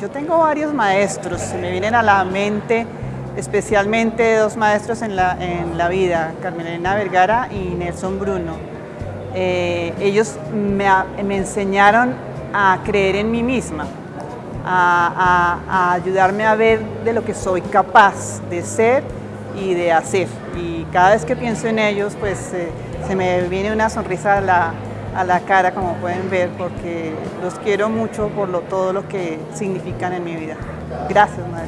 Yo tengo varios maestros, me vienen a la mente especialmente dos maestros en la, en la vida, Carmelina Vergara y Nelson Bruno. Eh, ellos me, me, enseñaron a creer en mí misma, a, ayudarme a ver de lo que soy capaz de ser y de hacer. Y cada vez que pienso en ellos, pues eh, se me viene una sonrisa a la, a la cara, como pueden ver, porque los quiero mucho por lo, todo lo que significan en mi vida. Gracias, maestro.